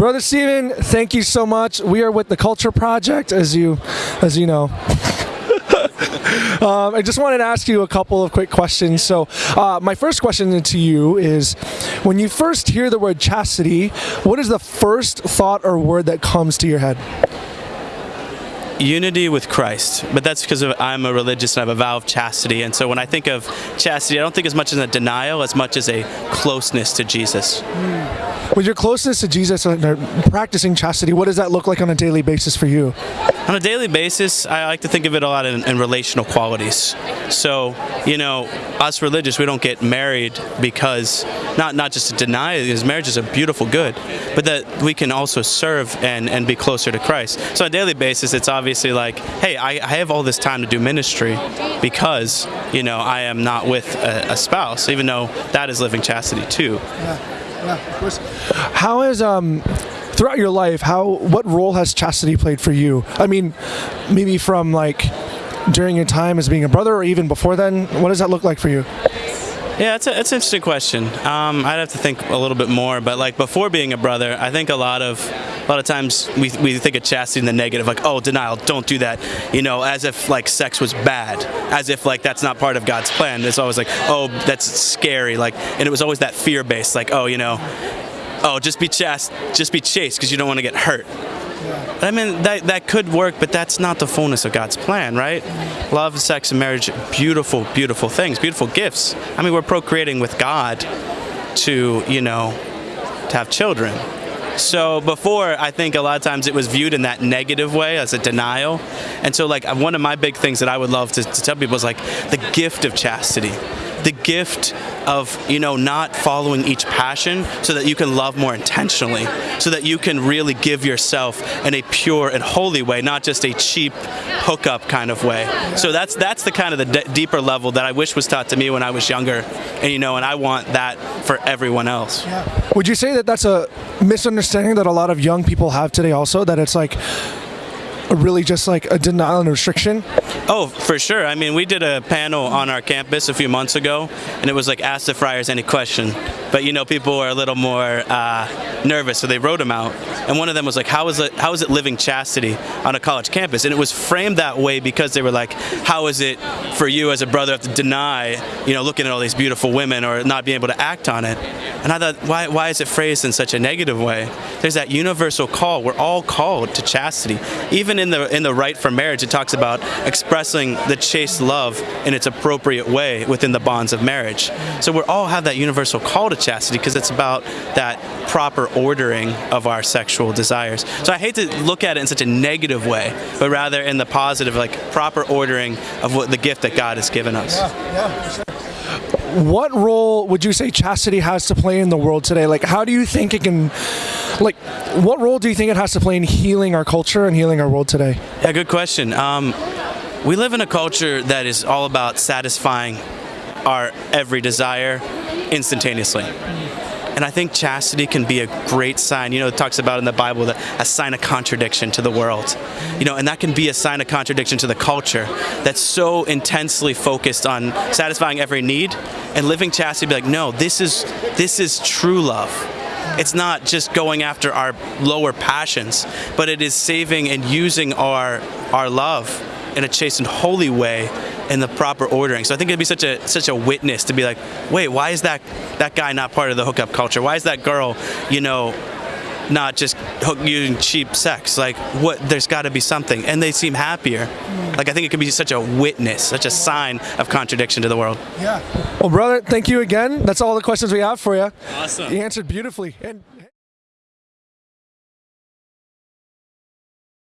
Brother Steven, thank you so much. We are with the Culture Project, as you, as you know. um, I just wanted to ask you a couple of quick questions. So, uh, my first question to you is, when you first hear the word chastity, what is the first thought or word that comes to your head? unity with Christ, but that's because of, I'm a religious and I have a vow of chastity. And so when I think of chastity, I don't think as much as a denial as much as a closeness to Jesus. With your closeness to Jesus and uh, practicing chastity, what does that look like on a daily basis for you? On a daily basis, I like to think of it a lot in, in relational qualities. So, you know, us religious, we don't get married because, not, not just to deny it, because marriage is a beautiful good, but that we can also serve and, and be closer to Christ. So on a daily basis, it's obviously like, hey, I, I have all this time to do ministry because, you know, I am not with a, a spouse, even though that is living chastity too. Yeah. Yeah, of course. How is um throughout your life, how what role has chastity played for you? I mean, maybe from like during your time as being a brother, or even before then. What does that look like for you? Yeah, it's, a, it's an interesting question. Um, I'd have to think a little bit more, but like before being a brother, I think a lot of a lot of times we, we think of chastity in the negative, like oh denial, don't do that, you know, as if like sex was bad, as if like that's not part of God's plan. It's always like oh that's scary, like, and it was always that fear based, like oh you know, oh just be chast, just be chaste because you don't want to get hurt. I mean, that, that could work, but that's not the fullness of God's plan, right? Love, sex, and marriage, beautiful, beautiful things, beautiful gifts. I mean, we're procreating with God to, you know, to have children. So before, I think a lot of times it was viewed in that negative way as a denial. And so like one of my big things that I would love to, to tell people is like the gift of chastity the gift of you know not following each passion so that you can love more intentionally so that you can really give yourself in a pure and holy way not just a cheap hookup kind of way. So that's that's the kind of the deeper level that I wish was taught to me when I was younger. And you know and I want that for everyone else. Yeah. would you say that that's a misunderstanding that a lot of young people have today also? That it's like really just like a denial and restriction? Oh, for sure. I mean, we did a panel on our campus a few months ago, and it was like, ask the friars any question. But, you know, people were a little more uh, nervous, so they wrote them out. And one of them was like, how is, it, how is it living chastity on a college campus? And it was framed that way because they were like, how is it for you as a brother to deny, you know, looking at all these beautiful women or not being able to act on it? And I thought, why, why is it phrased in such a negative way? There's that universal call. We're all called to chastity. Even in the in the rite for marriage, it talks about expressing the chaste love in its appropriate way within the bonds of marriage. So we all have that universal call to chastity because it's about that proper ordering of our sexual desires. So I hate to look at it in such a negative way, but rather in the positive, like proper ordering of what the gift that God has given us. Yeah, yeah, sure what role would you say chastity has to play in the world today? Like, how do you think it can like what role do you think it has to play in healing our culture and healing our world today? Yeah, good question. Um, we live in a culture that is all about satisfying our every desire instantaneously. And I think chastity can be a great sign. You know, it talks about in the Bible that a sign of contradiction to the world. You know, and that can be a sign of contradiction to the culture that's so intensely focused on satisfying every need and living chastity be like, no, this is this is true love. It's not just going after our lower passions, but it is saving and using our our love in a chaste and holy way in the proper ordering. So I think it'd be such a such a witness to be like, wait, why is that that guy not part of the hookup culture? Why is that girl, you know, not just using cheap sex. Like, what? There's got to be something, and they seem happier. Hmm. Like, I think it could be such a witness, such a sign of contradiction to the world. Yeah. Well, brother, thank you again. That's all the questions we have for you. Awesome. You answered beautifully. And